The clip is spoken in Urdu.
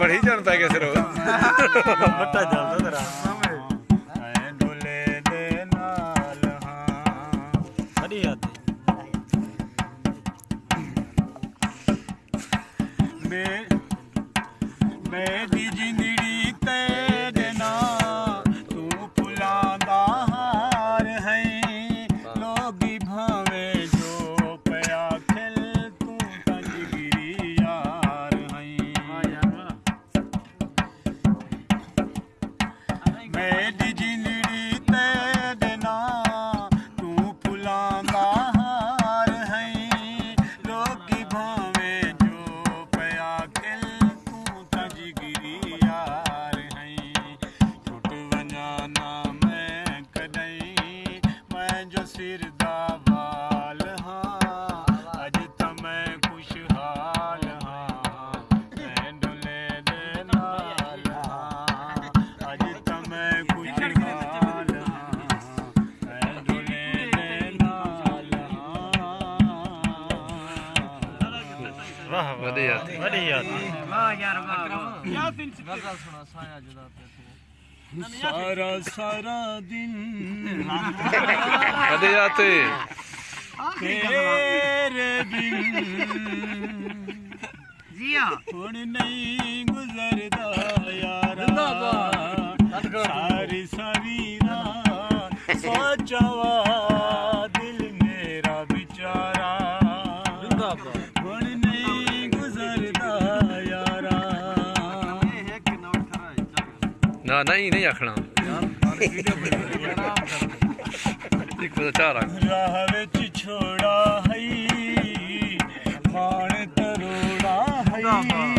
بڑی جانتا ہے کیسے رو بٹا جانتا تیرا۔ میں میں بھی جو سر وال ہاں۔ اج تو میں خوشحال ہاں۔ میں ڈلے ہاں۔ اج تو میں خوشحال ہاں۔ میں ڈلے ہاں۔ واہ ودیا ودیا واہ یار واہ کیا دن سایہ جدا پہ ਵਧੀਆ ਤੇ ਤੇਰੇ ਬਿਨ ਜੀਆ ਹੁਣ ਨਹੀਂ ਗੁਜ਼ਰਦਾ ਯਾਰਾ ਸਾਰੀ ਸਾਰੀ ਰਾਤ ਸੋਚਵਾ ਦਿਲ ਮੇਰਾ ਵਿਚਾਰਾ ਹੁਣ ਨਹੀਂ نہ ہی نہیں آنا کار لڑ چھوڑا ہائی پان تروڑا ہائی۔ ہاں، ہاں۔